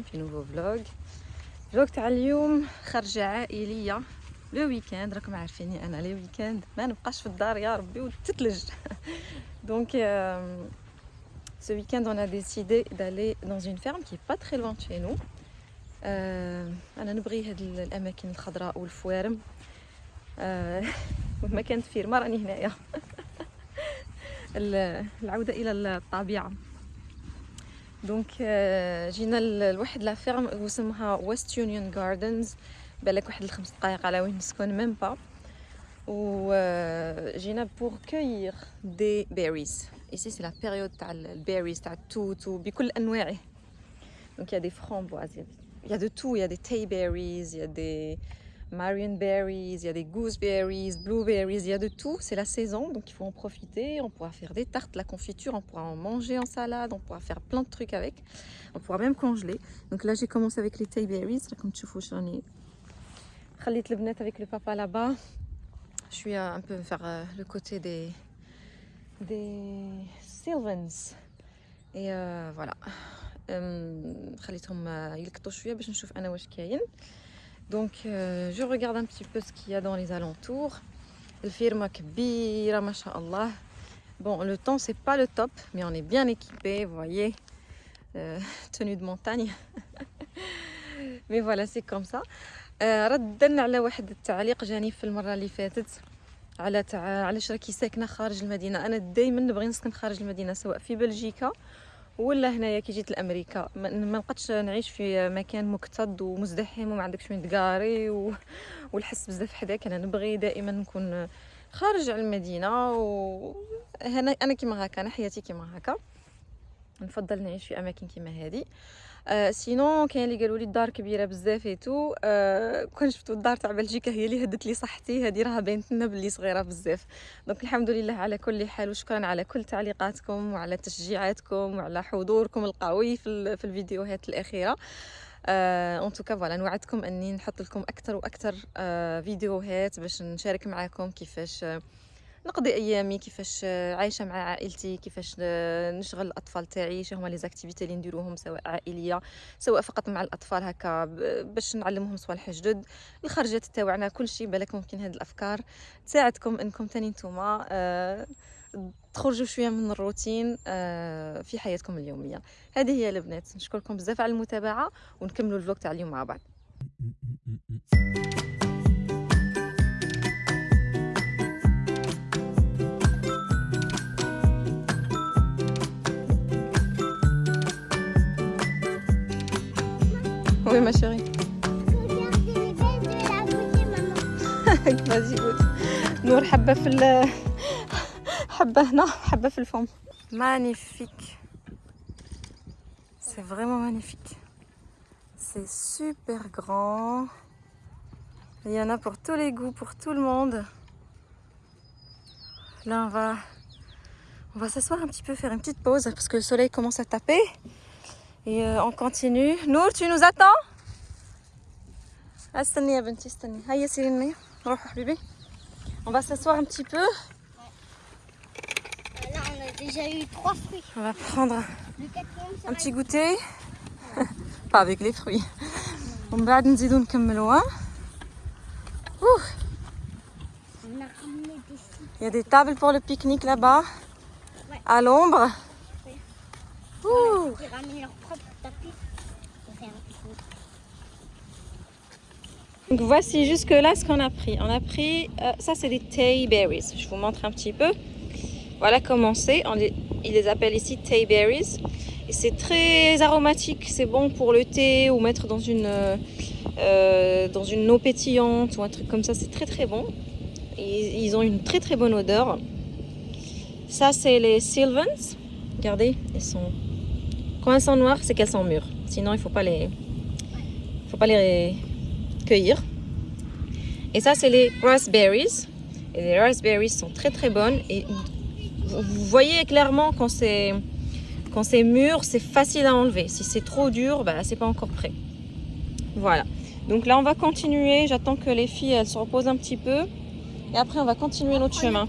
بكم في نوفو فلوغ فلوغ تاع اليوم خرجة عائلية لو ويكاند راكم عارفيني أنا لي ويكاند ما نبقاش في الدار يا ربي وتتلج دونك a décidé d'aller dans une ferme qui est pas très loin de chez nous. أنا نبغي هاد الاماكن الخضراء والفوارم ما كانت فيرما راني هنايا العوده إلى الطبيعه دونك euh, جينا لواحد لا فيرم ويست يونيون جاردنز بالك واحد الخمس دقائق على وين نسكن ميم با وجينا بور كوير دي بيريز ايسي سي لا بيريود تاع البيريز تاع التوت بكل أنواعه. دونك يا دي فرامبواز يا دو تو يا دي تاي بيريز يا دي Marion berries, il y a des gooseberries, blueberries, il y a de tout. C'est la saison, donc il faut en profiter. On pourra faire des tartes, la confiture, on pourra en manger en salade, on pourra faire plein de trucs avec. On pourra même congeler. Donc là, j'ai commencé avec les berries. Comme tu vois, j'en ai le bnet avec le papa là-bas. Je suis un peu vers euh, le côté des, des Sylvans. Et euh, voilà. خليتهم يلقطوا شويه باش نشوف انا واش كاين donc euh, je regarde un petit peu ce qu'il y a dans les alentours. الفيرما كبيرة ما شاء الله. Bon, le temps c'est pas le top, mais on est bien équipé, vous voyez. Euh, tenue de montagne. mais voilà, c'est comme ça. ردنا على واحد التعليق جاني في المرة اللي فاتت على تع... علاش راكي ساكنة خارج المدينة. أنا دايما نبغي نسكن خارج المدينة سواء في بلجيكا ولا هنايا كي جيت لأمريكا؟ ما نقدش نعيش في مكان مكتظ ومزدحم وما عندكش وين تقاري و... والحس بزاف حداك. أنا نبغي دائما نكون خارج على المدينة وهنا أنا كيما هكا أنا حياتي كيما هكا. نفضل نعيش في أماكن كيما هذه آه سينو كاين اللي قالوا لي الدار كبيرة بزاف ايتو آه كون شفتوا الدار تاع بلجيكا هي اللي هدت لي صحتي هذه راها باينت لنا بلي صغيرة بزاف. دونك الحمد لله على كل حال وشكرا على كل تعليقاتكم وعلى تشجيعاتكم وعلى حضوركم القوي في, في الفيديوهات الأخيرة. اون توكا فوالا نوعدكم أني نحط لكم أكثر وأكثر آه فيديوهات باش نشارك معكم كيفاش آه نقضي أيامي كيفاش عايشة مع عائلتي كيفاش نشغل الأطفال تاعي شنو هما لي زاكتيفيتي اللي نديروهم سواء عائلية سواء فقط مع الأطفال هكا باش نعلمهم صوالح جدد. الخرجات تاعنا كل شيء بالك ممكن هذه الأفكار. تساعدكم إنكم تاني نتوما أه تخرجوا شوية من الروتين أه في حياتكم اليومية. هذه هي البنات. نشكركم بزاف على المتابعة ونكملوا الفلوق تاع اليوم مع بعض. Oui, ma chérie. Vas-y, goûte. نور حبة في ال حبة هنا حبة في الفم. Magnifique. C'est vraiment magnifique. C'est super grand. Il y en a pour tous les goûts, pour tout le monde. Là, on va, on va s'asseoir un petit peu, faire une petite pause parce que le soleil commence à taper. Et euh, on continue. Nour, tu nous attends? On va s'asseoir un petit peu. Euh, là, on a déjà eu trois fruits. On va prendre un petit goûter. Pas avec les fruits. Bah, hein. On va nous aider comme loin. Il y a des tables pour le pique-nique là-bas, à l'ombre. Ils leur propre tapis voici jusque là ce qu'on a pris. On a pris, euh, ça c'est des tay berries. Je vous montre un petit peu. Voilà comment c'est. Ils les appellent ici tay berries. C'est très aromatique. C'est bon pour le thé ou mettre dans une, euh, dans une eau pétillante ou un truc comme ça. C'est très très bon. Et ils ont une très très bonne odeur. Ça c'est les Sylvans. Regardez, elles sont... Quand elles sont noires, c'est qu'elles sont mûres. Sinon, il ne faut pas les... faut pas les cueillir. Et ça, c'est les raspberries. Et les raspberries sont très très bonnes. Et vous voyez clairement quand c'est quand c'est mûr, c'est facile à enlever. Si c'est trop dur, bah, c'est pas encore prêt. Voilà. Donc là, on va continuer. J'attends que les filles elles se reposent un petit peu. Et après, on va continuer notre chemin.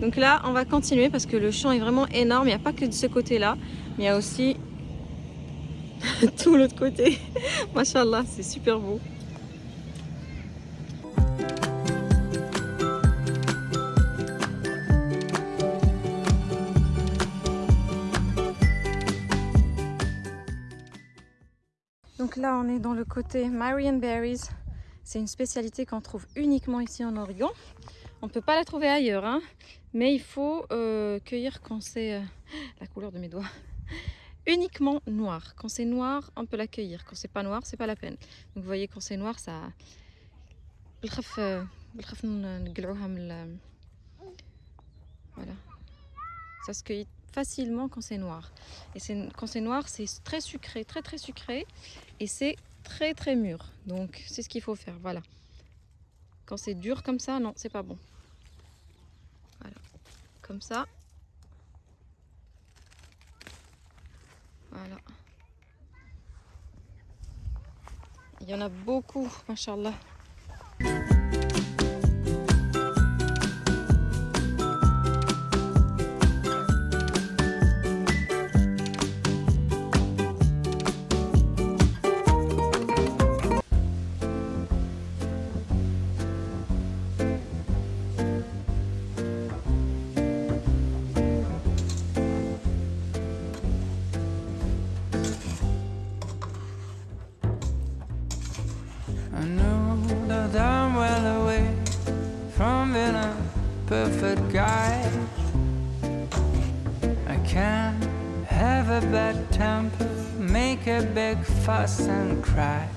Donc là, on va continuer parce que le champ est vraiment énorme. Il n'y a pas que de ce côté-là. Mais il y a aussi tout l'autre côté. Machallah, c'est super beau. Donc là, on est dans le côté Marion Berries. C'est une spécialité qu'on trouve uniquement ici en Oregon. On ne peut pas la trouver ailleurs, hein, mais il faut euh, cueillir quand c'est euh, la couleur de mes doigts. Uniquement noir. Quand c'est noir, on peut la cueillir. Quand c'est pas noir, c'est pas la peine. Donc vous voyez, quand c'est noir, ça. Euh, voilà. Ça se cueille facilement quand c'est noir. Et quand c'est noir, c'est très sucré, très très sucré. Et c'est très très mûr. Donc c'est ce qu'il faut faire. Voilà. Quand c'est dur comme ça, non, c'est pas bon. Voilà. Comme ça. Voilà. Il y en a beaucoup, machallah. Perfect guy. I can't have a bad temper, make a big fuss and cry.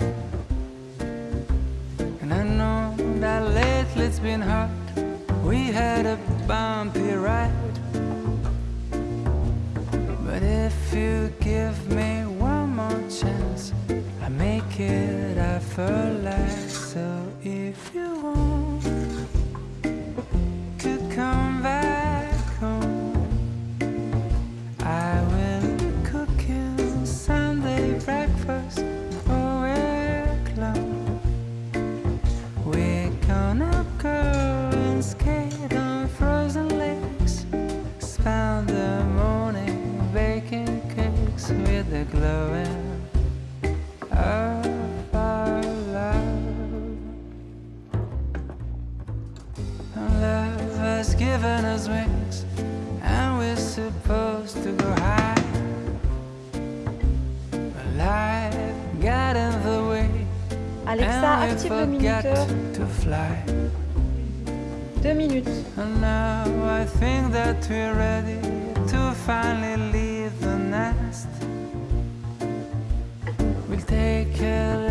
And I know that lately it's been hard. We had a bumpy ride. love. Has given us wings, and we're supposed to go high. Got way, Alexa, and we forgot to fly. Deux minutes. And now I think that we're ready to finally leave. care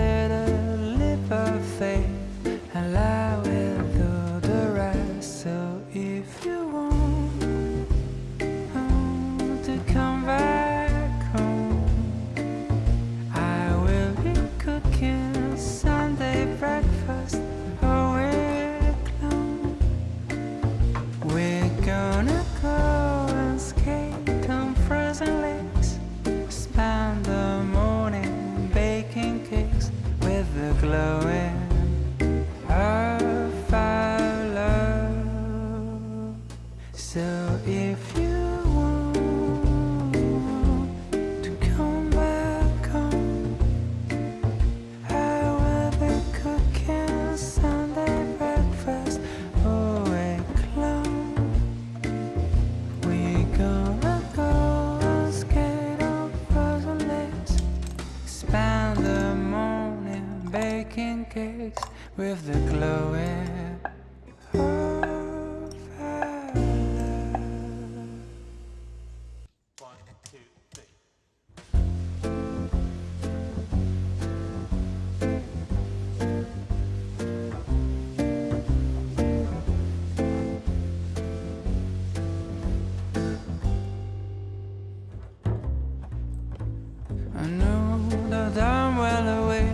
I know that I'm well away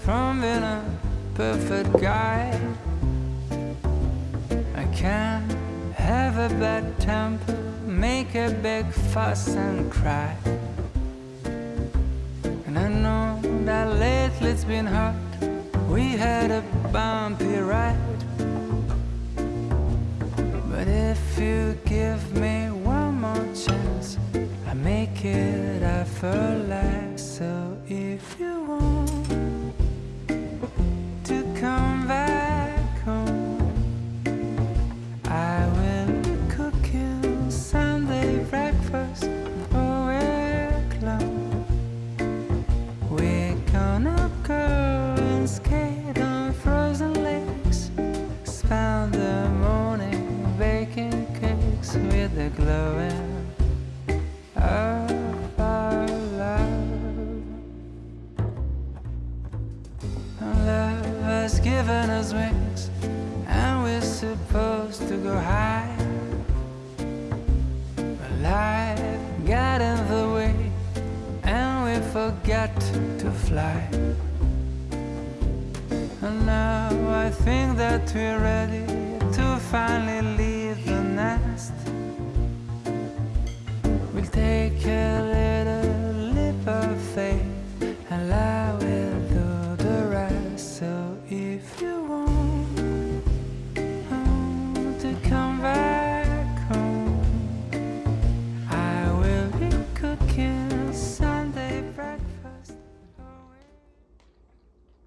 from being a perfect guy. I can't have a bad temper, make a big fuss and cry. And I know that lately it's been hard. We had a bumpy ride. Given wings, and we're supposed to go high. But life got in the way, and we forgot to fly. And now I think that we're ready to finally leave